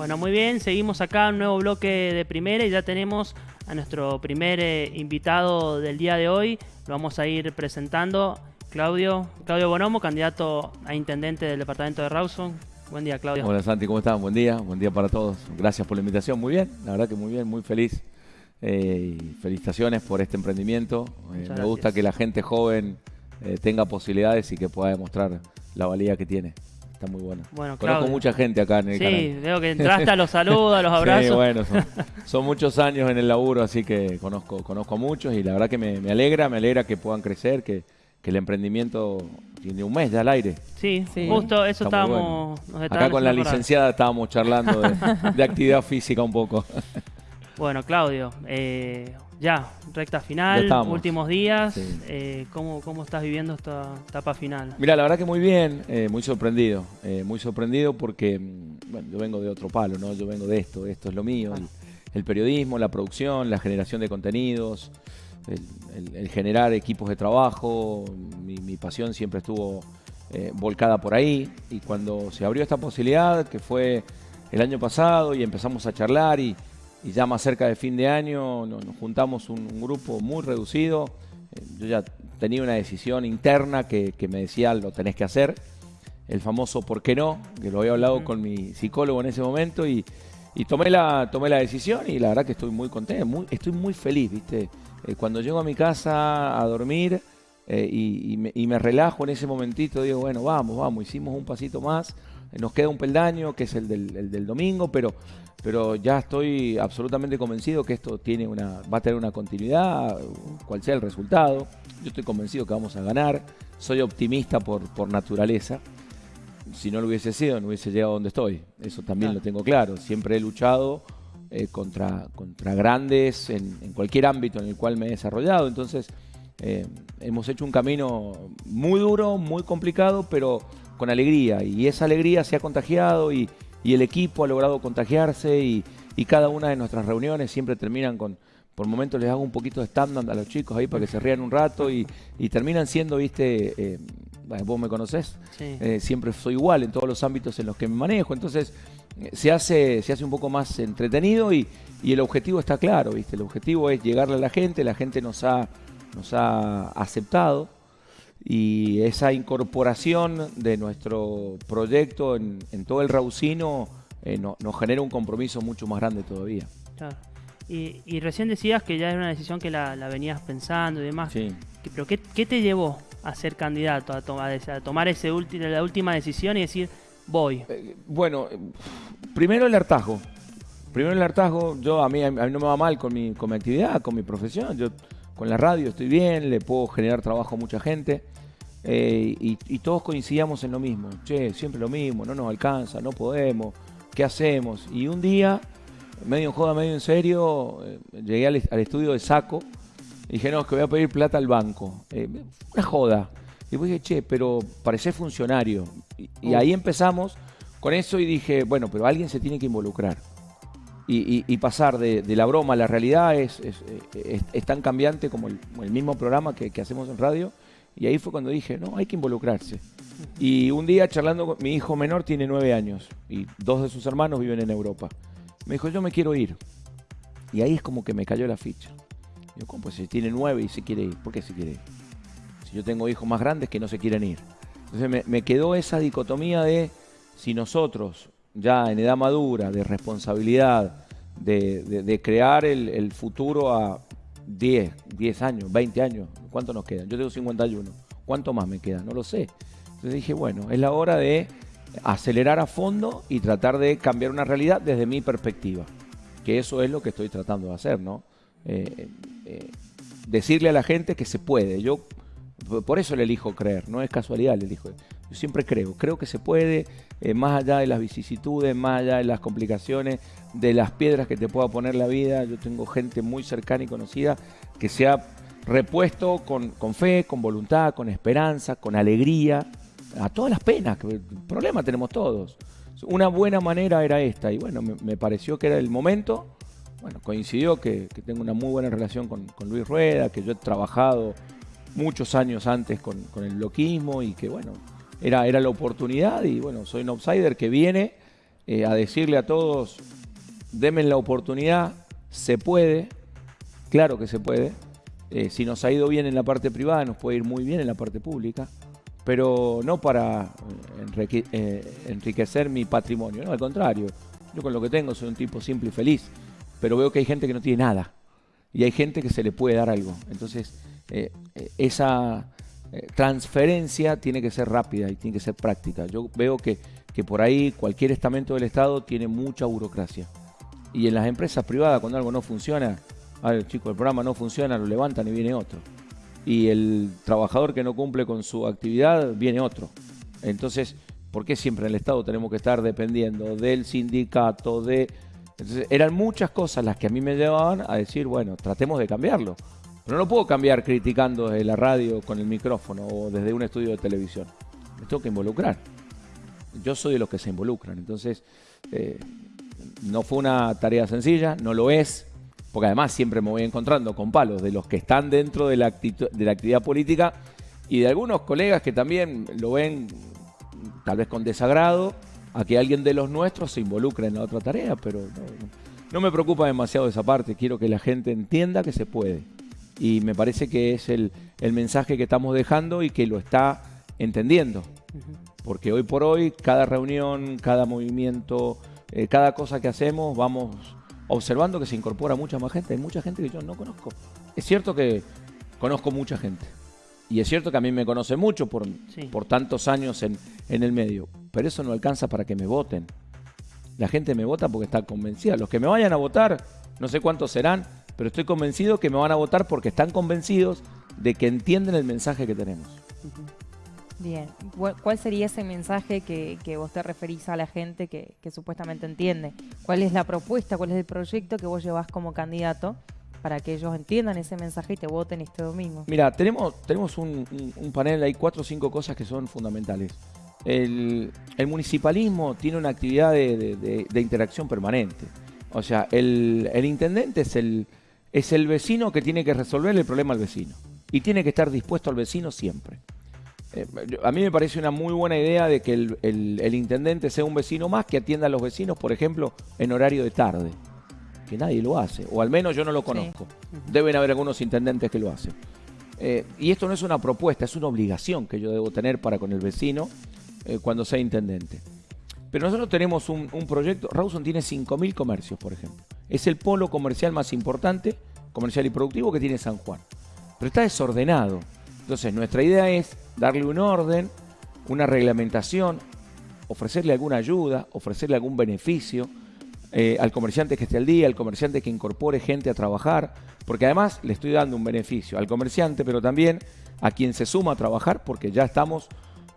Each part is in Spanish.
Bueno, muy bien, seguimos acá, un nuevo bloque de primera y ya tenemos a nuestro primer eh, invitado del día de hoy. Lo vamos a ir presentando. Claudio, Claudio Bonomo, candidato a intendente del departamento de Rawson. Buen día, Claudio. Hola Santi, ¿cómo estás? Buen día, buen día para todos. Gracias por la invitación, muy bien, la verdad que muy bien, muy feliz. Eh, y felicitaciones por este emprendimiento. Eh, me gusta que la gente joven tenga posibilidades y que pueda demostrar la valía que tiene. Está muy bueno. bueno Conozco mucha gente acá en el canal. Sí, veo que entraste a los saludos, a los abrazos. Sí, bueno, son, muchos años en el laburo, así que conozco, conozco a muchos y la verdad que me, alegra, me alegra que puedan crecer, que, el emprendimiento tiene un mes ya al aire. Sí, sí. justo eso estábamos... acá con la licenciada estábamos charlando de, de actividad física un poco. Bueno, Claudio, eh, ya, recta final, últimos días. Eh, ¿cómo, ¿cómo, estás viviendo esta etapa final? Mira, la verdad que muy bien, eh, muy sorprendido. Eh, muy sorprendido porque, mm, bueno, yo vengo de otro palo, ¿no? Yo vengo de esto, esto es lo mío. El, periodismo, la producción, la generación de contenidos, el, generar equipos de trabajo. Mi, mi pasión siempre estuvo volcada por ahí. Y cuando se abrió esta posibilidad, que fue el año pasado, y empezamos a charlar y y ya más cerca de fin de año nos, juntamos un, grupo muy reducido. Eh, yo ya tenía una decisión interna que, me decía lo tenés que hacer. El famoso ¿por qué no? Que lo había hablado con mi psicólogo en ese momento y, tomé, la, tomé la decisión y la verdad que estoy muy contento, estoy muy feliz, ¿viste? Eh, cuando llego a mi casa a dormir eh, y, me, y me relajo en ese momentito, digo, bueno, vamos, vamos, hicimos un pasito más nos queda un peldaño, que es el del, domingo, pero, pero ya estoy absolutamente convencido que esto tiene una, va a tener una continuidad, cual sea el resultado. Yo estoy convencido que vamos a ganar. Soy optimista por, por naturaleza. Si no lo hubiese sido, no hubiese llegado a donde estoy. Eso también lo tengo claro. Siempre he luchado eh, contra, contra grandes en, cualquier ámbito en el cual me he desarrollado. Entonces, eh, hemos hecho un camino muy duro, muy complicado, pero con alegría y esa alegría se ha contagiado y, el equipo ha logrado contagiarse y, cada una de nuestras reuniones siempre terminan con, por momentos les hago un poquito de stand a los chicos ahí para que se rían un rato y, terminan siendo, viste, eh, vos me conocés, eh, siempre soy igual en todos los ámbitos en los que me manejo, entonces eh, se, hace, se hace un poco más entretenido y, el objetivo está claro, viste, el objetivo es llegarle a la gente, la gente nos ha, nos ha aceptado y esa incorporación de nuestro proyecto en, todo el Raucino eh, nos genera un compromiso mucho más grande todavía. Claro. Y, recién decías que ya era una decisión que la, venías pensando y demás. Sí. ¿Pero qué, te llevó a ser candidato, a, tomar, a tomar ese la última decisión y decir, voy? Eh, bueno, primero el hartazgo. Primero el hartazgo, yo a mí, a mí no me va mal con mi, con mi actividad, con mi profesión. Yo con la radio estoy bien, le puedo generar trabajo a mucha gente. Eh, y, todos coincidíamos en lo mismo. Che, siempre lo mismo, no nos alcanza, no podemos, ¿qué hacemos? Y un día, medio en joda, medio en serio, eh, llegué al, estudio de Saco y dije, no, es que voy a pedir plata al banco. Eh, una joda. Y después dije, che, pero parecé funcionario. Y, ahí empezamos con eso y dije, bueno, pero alguien se tiene que involucrar y, pasar de, la broma a la realidad es, es, tan cambiante como el, mismo programa que, hacemos en radio. Y ahí fue cuando dije, no, hay que involucrarse. Y un día charlando con mi hijo menor, tiene nueve años y dos de sus hermanos viven en Europa. Me dijo, yo me quiero ir. Y ahí es como que me cayó la ficha. Yo, ¿cómo? Pues si tiene nueve y se quiere ir. ¿Por qué se quiere ir? Si yo tengo hijos más grandes que no se quieren ir. Entonces me, me quedó esa dicotomía de si nosotros ya en edad madura, de responsabilidad, de, crear el, futuro a 10, 10 años, 20 años. ¿Cuánto nos quedan? Yo tengo 51. ¿Cuánto más me queda? No lo sé. Entonces dije, bueno, es la hora de acelerar a fondo y tratar de cambiar una realidad desde mi perspectiva. Que eso es lo que estoy tratando de hacer, ¿no? Eh, eh, decirle a la gente que se puede. Yo por eso le elijo creer, no es casualidad le elijo. Yo siempre creo, creo que se puede, eh, más allá de las vicisitudes, más allá de las complicaciones, de las piedras que te pueda poner la vida. Yo tengo gente muy cercana y conocida que se ha repuesto con, fe, con voluntad, con esperanza, con alegría, a todas las penas, que el problema tenemos todos. Una buena manera era esta y bueno, me, pareció que era el momento. Bueno, coincidió que, tengo una muy buena relación con, con Luis Rueda, que yo he trabajado muchos años antes con, el loquismo y que bueno, era, era la oportunidad y bueno, soy un outsider que viene eh, a decirle a todos, denme la oportunidad, se puede, claro que se puede. Eh, si nos ha ido bien en la parte privada, nos puede ir muy bien en la parte pública, pero no para enriquecer mi patrimonio, no, al contrario. Yo con lo que tengo soy un tipo simple y feliz, pero veo que hay gente que no tiene nada y hay gente que se le puede dar algo. Entonces, esa transferencia tiene que ser rápida y tiene que ser práctica. Yo veo que que por ahí cualquier estamento del Estado tiene mucha burocracia. Y en las empresas privadas, cuando algo no funciona, el chico, el programa no funciona, lo levantan y viene otro. Y el trabajador que no cumple con su actividad, viene otro. Entonces, ¿por qué siempre en el Estado tenemos que estar dependiendo del sindicato, de... Entonces, eran muchas cosas las que a mí me llevaban a decir, bueno, tratemos de cambiarlo. No lo puedo cambiar criticando desde la radio con el micrófono o desde un estudio de televisión. Me tengo que involucrar yo soy de los que se involucran. Entonces, eh, no fue una tarea sencilla, no lo es, porque además siempre me voy encontrando con palos de los que están dentro de la, de la actividad política y de algunos colegas que también lo ven tal vez con desagrado a que alguien de los nuestros se involucre en la otra tarea, pero no, me preocupa demasiado esa parte, quiero que la gente entienda que se puede. Y me parece que es el, mensaje que estamos dejando y que lo está entendiendo. Porque hoy por hoy, cada reunión, cada movimiento, eh, cada cosa que hacemos, vamos observando que se incorpora mucha más gente. Hay mucha gente que yo no conozco. Es cierto que conozco mucha gente. Y es cierto que a mí me conoce mucho por, por tantos años en, en el medio. Pero eso no alcanza para que me voten. La gente me vota porque está convencida. Los que me vayan a votar, no sé cuántos serán, pero estoy convencido que me van a votar porque están convencidos de que entienden el mensaje que tenemos. Bien, ¿cuál sería ese mensaje que, vos te referís a la gente que, supuestamente entiende? ¿Cuál es la propuesta, cuál es el proyecto que vos llevas como candidato para que ellos entiendan ese mensaje y te voten este domingo? Mira, tenemos, tenemos un, panel, hay cuatro o cinco cosas que son fundamentales. El, municipalismo tiene una actividad de, interacción permanente. O sea, el, el intendente es el, es el vecino que tiene que resolver el problema al vecino. Y tiene que estar dispuesto al vecino siempre. Eh, a mí me parece una muy buena idea de que el, intendente sea un vecino más que atienda a los vecinos, por ejemplo, en horario de tarde. Que nadie lo hace, o al menos yo no lo conozco. Deben haber algunos intendentes que lo hacen. Eh, y esto no es una propuesta, es una obligación que yo debo tener para con el vecino eh, cuando sea intendente. Pero nosotros tenemos un, un proyecto, Rawson tiene 5.000 comercios, por ejemplo. Es el polo comercial más importante, comercial y productivo que tiene San Juan. Pero está desordenado. Entonces, nuestra idea es darle un orden, una reglamentación, ofrecerle alguna ayuda, ofrecerle algún beneficio eh, al comerciante que esté al día, al comerciante que incorpore gente a trabajar, porque además le estoy dando un beneficio al comerciante, pero también a quien se suma a trabajar, porque ya estamos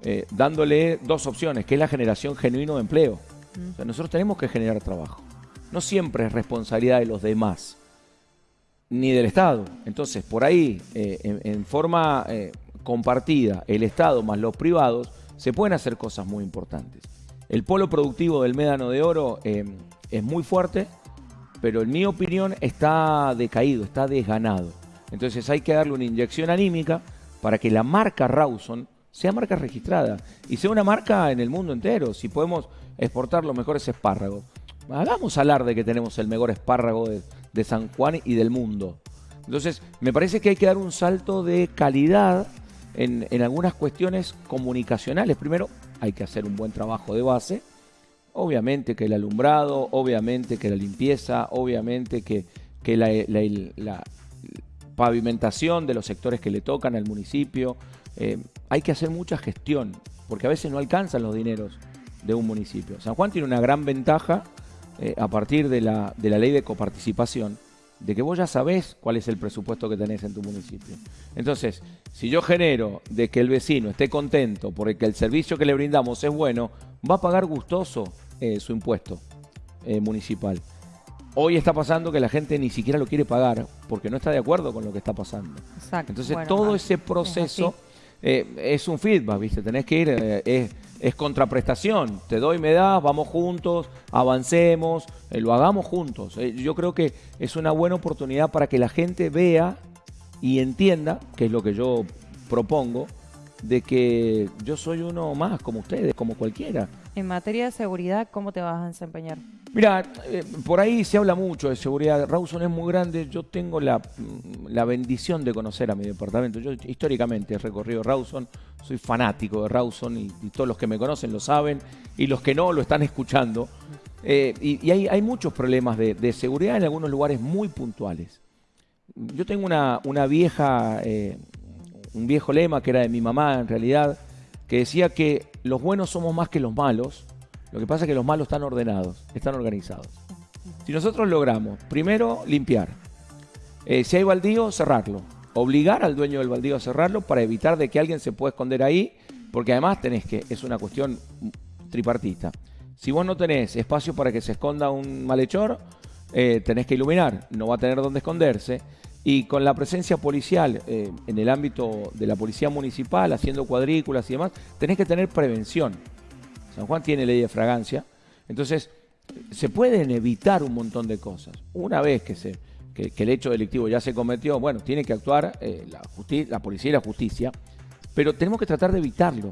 eh, dándole dos opciones, que es la generación genuino de empleo. Mm. nosotros tenemos que generar trabajo. No siempre es responsabilidad de los demás ni del Estado. Entonces, por ahí, eh, en, forma eh, compartida, el Estado más los privados, se pueden hacer cosas muy importantes. El polo productivo del Médano de Oro eh, es muy fuerte, pero en mi opinión está decaído, está desganado. Entonces hay que darle una inyección anímica para que la marca Rawson sea marca registrada y sea una marca en el mundo entero. Si podemos exportar los mejores espárragos, hagamos alarde que tenemos el mejor espárrago de, San Juan y del mundo. Entonces, me parece que hay que dar un salto de calidad en, algunas cuestiones comunicacionales. Primero, hay que hacer un buen trabajo de base. Obviamente que el alumbrado, obviamente que la limpieza, obviamente que, la, pavimentación de los sectores que le tocan al municipio. Eh, hay que hacer mucha gestión, porque a veces no alcanzan los dineros de un municipio. San Juan tiene una gran ventaja eh, a partir de la, de la ley de coparticipación, de que vos ya sabés cuál es el presupuesto que tenés en tu municipio. Entonces, si yo genero de que el vecino esté contento porque el servicio que le brindamos es bueno, va a pagar gustoso eh, su impuesto eh, municipal. Hoy está pasando que la gente ni siquiera lo quiere pagar porque no está de acuerdo con lo que está pasando. Entonces, todo ese proceso es, un feedback, ¿viste? Tenés que ir, es contraprestación. Te doy, me das, vamos juntos, avancemos, eh, lo hagamos juntos. Eh, yo creo que es una buena oportunidad para que la gente vea y entienda, que es lo que yo propongo, de que yo soy uno más como ustedes, como cualquiera. En materia de seguridad, ¿cómo te vas a desempeñar? Mira, eh, por ahí se habla mucho de seguridad. Rawson es muy grande. Yo tengo la, la bendición de conocer a mi departamento. Yo históricamente he recorrido Rawson. Soy fanático de Rawson y, todos los que me conocen lo saben y los que no lo están escuchando. Eh, y y hay, hay muchos problemas de, de seguridad en algunos lugares muy puntuales. Yo tengo una, una vieja, eh, un viejo lema que era de mi mamá en realidad, que decía que los buenos somos más que los malos. Lo que pasa es que los malos están ordenados, están organizados. Si nosotros logramos, primero, limpiar. Eh, si hay baldío, cerrarlo. Obligar al dueño del baldío a cerrarlo para evitar de que alguien se pueda esconder ahí, porque además tenés que, es una cuestión tripartita. Si vos no tenés espacio para que se esconda un malhechor, eh, tenés que iluminar, no va a tener dónde esconderse. Y con la presencia policial eh, en el ámbito de la policía municipal, haciendo cuadrículas y demás, tenés que tener prevención. San Juan tiene ley de fragancia, entonces se pueden evitar un montón de cosas. Una vez que, se, el hecho delictivo ya se cometió, bueno, tiene que actuar eh, la policía y la justicia, pero tenemos que tratar de evitarlo.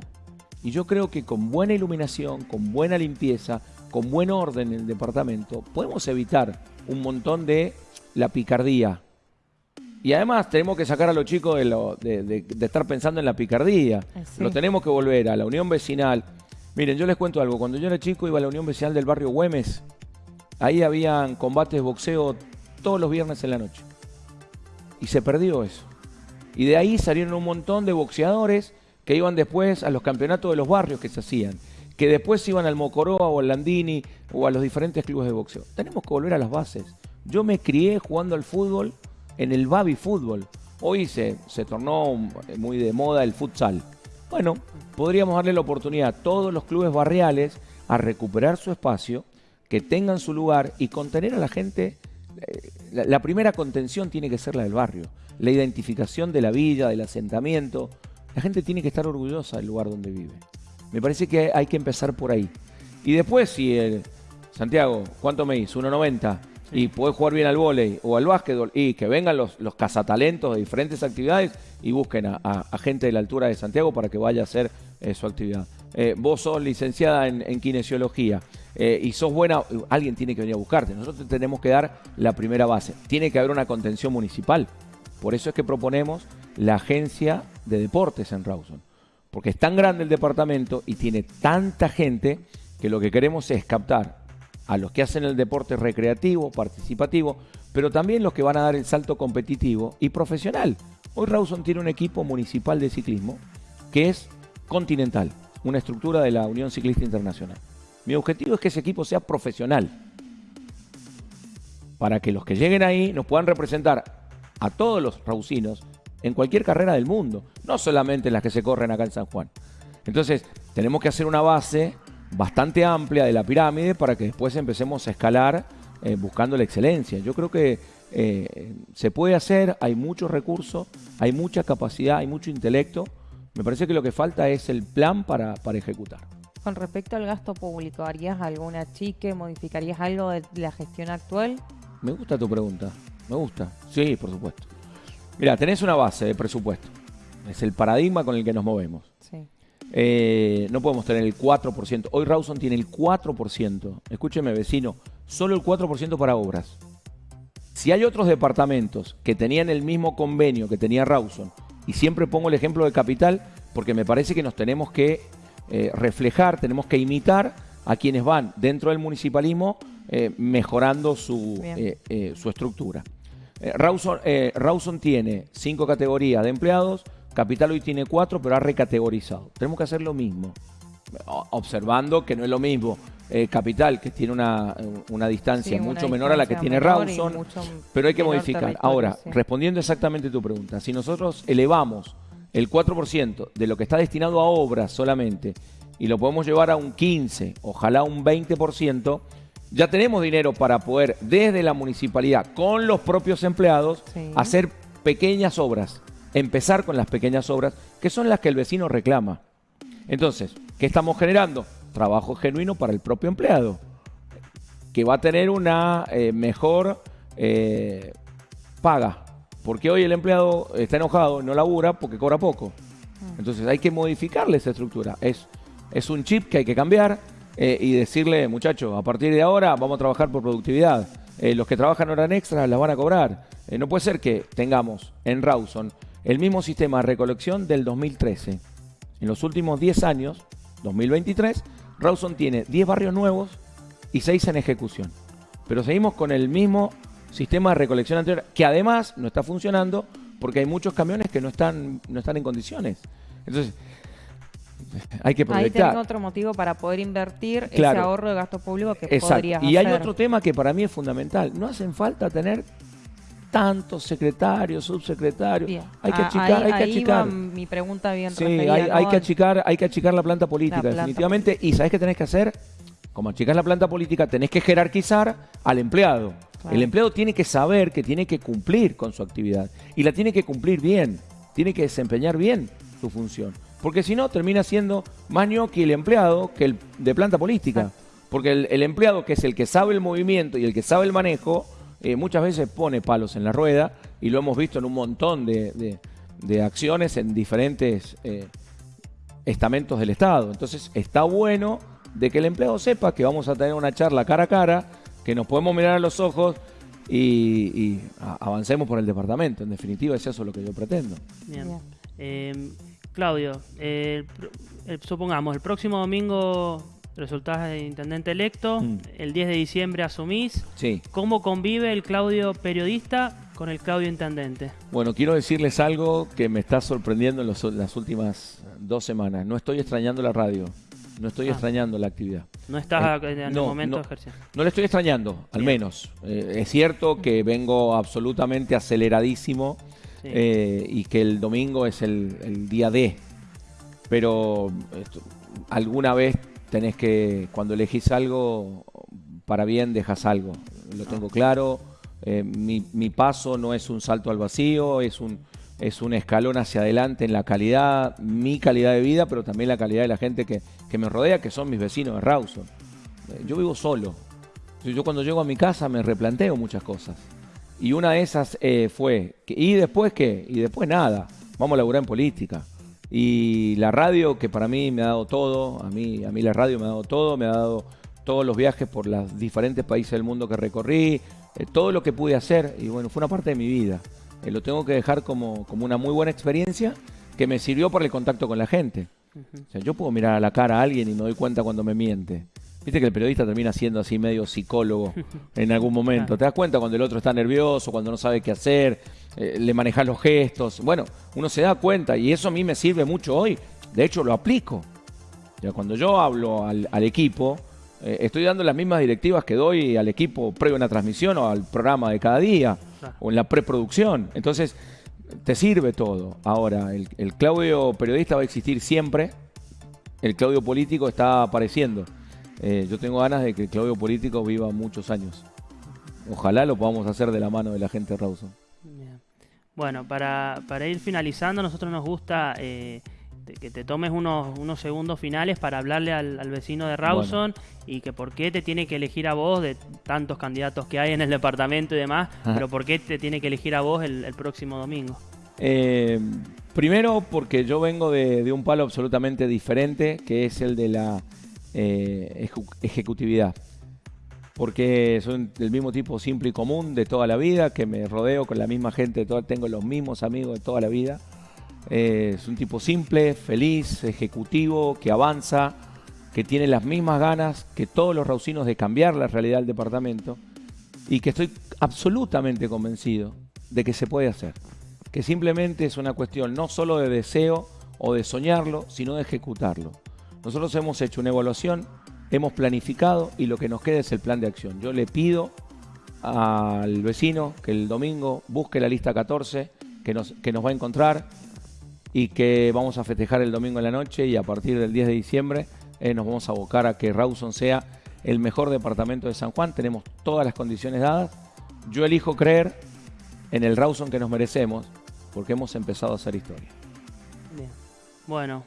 Y yo creo que con buena iluminación, con buena limpieza, con buen orden en el departamento, podemos evitar un montón de la picardía. Y además tenemos que sacar a los chicos de, lo- de- de- de estar pensando en la picardía. Sí. Lo tenemos que volver a la unión vecinal. Miren, yo les cuento algo. Cuando yo era chico iba a la unión vecinal del barrio Güemes. Ahí habían combates de boxeo todos los viernes en la noche. Y se perdió eso. Y de ahí salieron un montón de boxeadores que iban después a los campeonatos de los barrios que se hacían. Que después iban al Mocoroa o al Landini o a los diferentes clubes de boxeo. Tenemos que volver a las bases. Yo me crié jugando al fútbol en el Babi Fútbol. Hoy se, se tornó muy de moda el futsal. Bueno, podríamos darle la oportunidad a todos los clubes barriales a recuperar su espacio, que tengan su lugar y contener a la gente. eh, La, la primera contención tiene que ser la del barrio, la identificación de la villa, del asentamiento. La gente tiene que estar orgullosa del lugar donde vive. Me parece que hay que empezar por ahí. Y después, si el Santiago, ¿cuánto me hizo? 1.90 y podés jugar bien al vóley o al básquetbol y que vengan los, los cazatalentos de diferentes actividades y busquen a, gente de la altura de Santiago para que vaya a hacer eh, su actividad. Eh, vos sos licenciada en, kinesiología eh, y sos buena, alguien tiene que venir a buscarte. Nosotros te tenemos que dar la primera base. Tiene que haber una contención municipal. Por eso es que proponemos la agencia de deportes en Rawson. Porque es tan grande el departamento y tiene tanta gente que lo que queremos es captar a los que hacen el deporte recreativo, participativo, pero también los que van a dar el salto competitivo y profesional. Hoy Rawson tiene un equipo municipal de ciclismo que es continental, una estructura de la Unión Ciclista Internacional. Mi objetivo es que ese equipo sea profesional, para que los que lleguen ahí nos puedan representar a todos los rausinos en cualquier carrera del mundo, no solamente en las que se corren acá en San Juan. Entonces, tenemos que hacer una base bastante amplia de la pirámide para que después empecemos a escalar eh, buscando la excelencia. Yo creo que eh, se puede hacer, hay muchos recursos, hay mucha capacidad, hay mucho intelecto. Me parece que lo que falta es el plan para, para ejecutar. Con respecto al gasto público, ¿harías alguna chique? ¿Modificarías algo de la gestión actual? Me gusta tu pregunta, me gusta. Sí, por supuesto. Mira, tenés una base de presupuesto. Es el paradigma con el que nos movemos. Eh, no podemos tener el 4%. Hoy Rawson tiene el 4%. Escúcheme, vecino, solo el 4% para obras. Si hay otros departamentos que tenían el mismo convenio que tenía Rawson, y siempre pongo el ejemplo de Capital, porque me parece que nos tenemos que eh, reflejar, tenemos que imitar a quienes van dentro del municipalismo eh, mejorando su, su estructura. Rawson, Rawson tiene cinco categorías de empleados, Capital hoy tiene cuatro, pero ha recategorizado. Tenemos que hacer lo mismo, observando que no es lo mismo eh, Capital, que tiene una, una distancia Sí, una mucho menor a la que tiene Rawson, pero hay que modificar. Ahora, sí. respondiendo exactamente tu pregunta, si nosotros elevamos el 4% de lo que está destinado a obras solamente y lo podemos llevar a un 15, ojalá un 20%, ya tenemos dinero para poder desde la municipalidad con los propios empleados Sí. hacer pequeñas obras, empezar con las pequeñas obras que son las que el vecino reclama. Entonces, ¿qué estamos generando? Trabajo genuino para el propio empleado, que va a tener una eh, mejor eh, paga. Porque hoy el empleado está enojado, no labura porque cobra poco. Entonces hay que modificarle esa estructura. Es, es un chip que hay que cambiar. eh, y decirle, muchachos, a partir de ahora vamos a trabajar por productividad. Los que trabajan horas extras las van a cobrar. No puede ser que tengamos en Rawson el mismo sistema de recolección del 2013. En los últimos 10 años, 2023, Rawson tiene 10 barrios nuevos y 6 en ejecución. Pero seguimos con el mismo sistema de recolección anterior, que además no está funcionando porque hay muchos camiones que no están, no están en condiciones. Entonces, hay que Ahí proyectar. tenés otro motivo para poder invertir Claro. ese ahorro de gasto público que Exacto. podrías Y hay hacer. otro tema que para mí es fundamental. No hacen falta tener tantos secretarios, subsecretarios. Bien. Hay que Ah, achicar, ahí, hay que achicar. mi pregunta bien Sí, referida, hay, ¿no? hay que achicar, hay que achicar la planta política, La planta definitivamente. Y ¿sabés qué tenés que hacer? Como achicás la planta política, tenés que jerarquizar al empleado. Claro. El empleado tiene que saber que tiene que cumplir con su actividad. Y la tiene que cumplir bien. Tiene que desempeñar bien su función. Porque si no, termina siendo más ñoqui el empleado que el de planta política. Porque el, el empleado, que es el que sabe el movimiento y el que sabe el manejo, eh, muchas veces pone palos en la rueda. Y lo hemos visto en un montón de, de- de acciones en diferentes eh, estamentos del Estado. Entonces está bueno de que el empleado sepa que vamos a tener una charla cara a cara, que nos podemos mirar a los ojos y, avancemos por el departamento. En definitiva, es eso lo que yo pretendo. Bien. Bien. Eh, Claudio, eh, el pro- el- supongamos, el próximo domingo resultás de intendente electo, Mm. el 10 de diciembre asumís. Sí. ¿Cómo convive el Claudio periodista con el Claudio intendente? Bueno, quiero decirles algo que me está sorprendiendo en los- las últimas dos semanas. No estoy extrañando la radio. No estoy Ah. extrañando la actividad. No estás Eh, en el no, momento no. ejercer. No le estoy extrañando, al Bien. menos. Eh, es cierto que vengo absolutamente aceleradísimo Sí. eh, y que el domingo es el, el día D. Pero esto, alguna vez tenés que, cuando elegís algo, para bien dejas algo. Lo tengo claro. Eh, mi, mi paso no es un salto al vacío, es un, es un escalón hacia adelante en la calidad, mi calidad de vida, pero también la calidad de la gente que, que me rodea, que son mis vecinos de Rawson. Eh, Yo vivo solo. Yo cuando llego a mi casa me replanteo muchas cosas. Y una de esas eh, fue, ¿y después qué? Y después nada, vamos a laburar en política. Y la radio, que para mí me ha dado todo, a mí, a mí la radio me ha dado todo, me ha dado todos los viajes por los diferentes países del mundo que recorrí, eh, todo lo que pude hacer, y bueno, fue una parte de mi vida. Eh, lo tengo que dejar como, como una muy buena experiencia que me sirvió para el contacto con la gente. O sea, yo puedo mirar a la cara a alguien y me doy cuenta cuando me miente. Viste que el periodista termina siendo así medio psicólogo en algún momento. Te das cuenta cuando el otro está nervioso, cuando no sabe qué hacer, eh, le manejas los gestos. Bueno, uno se da cuenta y eso a mí me sirve mucho hoy. De hecho, lo aplico. Ya cuando yo hablo al, al equipo, eh, estoy dando las mismas directivas que doy al equipo previo a una transmisión o al programa de cada día o en la preproducción. Entonces, te sirve todo. Ahora, el, el Claudio periodista va a existir siempre. El Claudio político está apareciendo. Eh, yo tengo ganas de que Claudio político viva muchos años. Ojalá lo podamos hacer de la mano de la gente de Rawson. Bueno, para, para ir finalizando, nosotros nos gusta eh, que te tomes unos, unos segundos finales para hablarle al, al vecino de Rawson y que por qué te tiene que elegir a vos de tantos candidatos que hay en el departamento y demás, Ajá. pero por qué te tiene que elegir a vos el, el próximo domingo. Eh, primero porque yo vengo de, de un palo absolutamente diferente, que es el de la eh, ejecutividad. Porque soy del mismo tipo simple y común de toda la vida, que me rodeo con la misma gente, tengo los mismos amigos de toda la vida. Eh, es un tipo simple, feliz, ejecutivo, que avanza, que tiene las mismas ganas que todos los raucinos de cambiar la realidad del departamento y que estoy absolutamente convencido de que se puede hacer. Que simplemente es una cuestión no solo de deseo o de soñarlo, sino de ejecutarlo. Nosotros hemos hecho una evaluación, hemos planificado y lo que nos queda es el plan de acción. Yo le pido al vecino que el domingo busque la lista 14 que nos, va a encontrar y que vamos a festejar el domingo en la noche y a partir del 10 de diciembre eh, nos vamos a abocar a que Rawson sea el mejor departamento de San Juan. Tenemos todas las condiciones dadas. Yo elijo creer en el Rawson que nos merecemos porque hemos empezado a hacer historia. Bien. Bueno,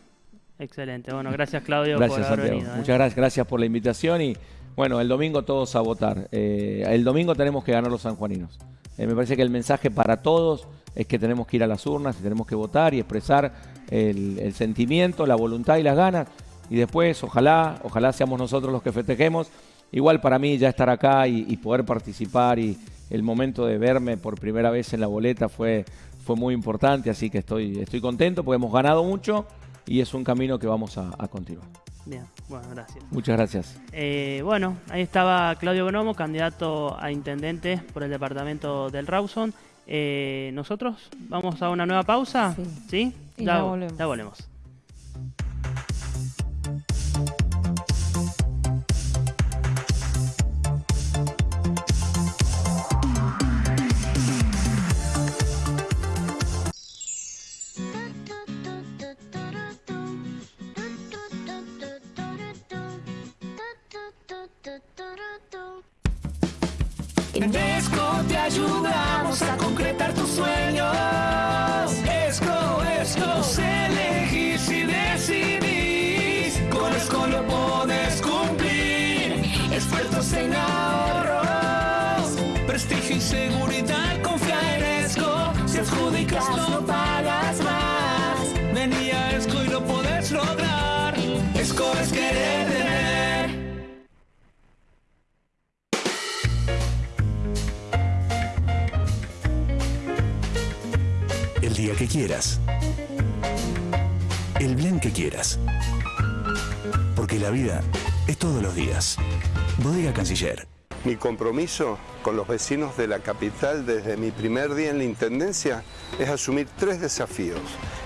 excelente. Bueno, gracias Claudio Gracias, por haber Santiago. venido. ¿eh? Muchas gracias, gracias por la invitación y bueno, el domingo todos a votar. Eh, el domingo tenemos que ganar los sanjuaninos. Eh, me parece que el mensaje para todos es que tenemos que ir a las urnas y tenemos que votar y expresar el, el sentimiento, la voluntad y las ganas. y después ojalá, ojalá seamos nosotros los que festejemos. Igual para mí ya estar acá y, y poder participar y el momento de verme por primera vez en la boleta fue, fue muy importante, así que estoy, estoy contento porque hemos ganado mucho y es un camino que vamos a, a continuar. Bien, bueno, gracias. Muchas gracias. Eh, bueno, ahí estaba Claudio Bonomo, candidato a intendente por el departamento del Rawson. Eh, Nosotros vamos a una nueva pausa. Sí. Y ya volvemos. Ya volvemos. Seguridad. Confía en Esco. Si adjudicas, no pagas más. Vení a Esco y lo podés lograr. Esco es querer tener. El día que quieras. El blend que quieras. Porque la vida es todos los días. Bodega Canciller. Mi compromiso con los vecinos de la capital desde mi primer día en la Intendencia es asumir tres desafíos.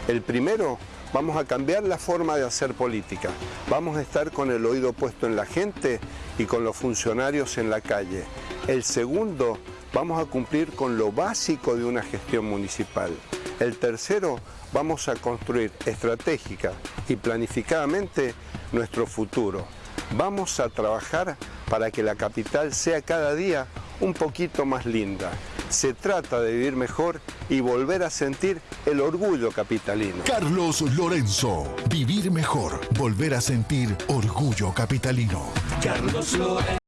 El primero, vamos a cambiar la forma de hacer política. Vamos a estar con el oído puesto en la gente y con los funcionarios en la calle. El segundo, vamos a cumplir con lo básico de una gestión municipal. El tercero, vamos a construir estratégica y planificadamente nuestro futuro. Vamos a trabajar para que la capital sea cada día un poquito más linda. Se trata de vivir mejor y volver a sentir el orgullo capitalino. Carlos Lorenzo. Vivir mejor. Volver a sentir orgullo capitalino. Carlos Lorenzo.